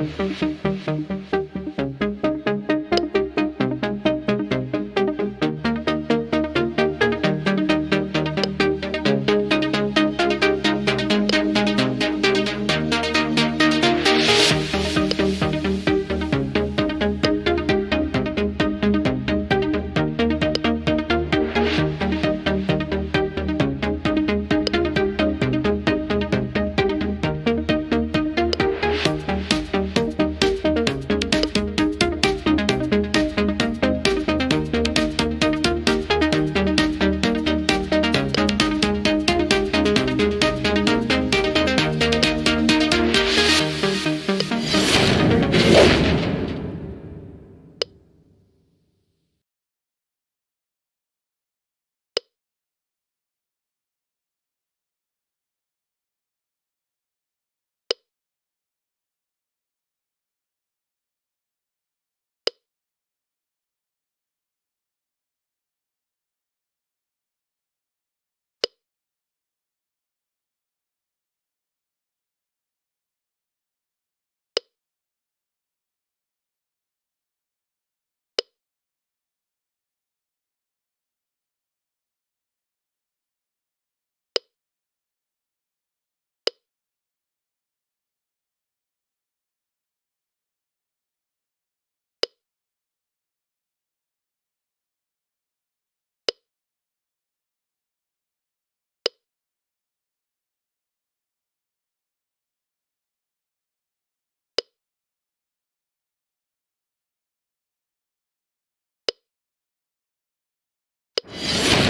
Mm-hmm.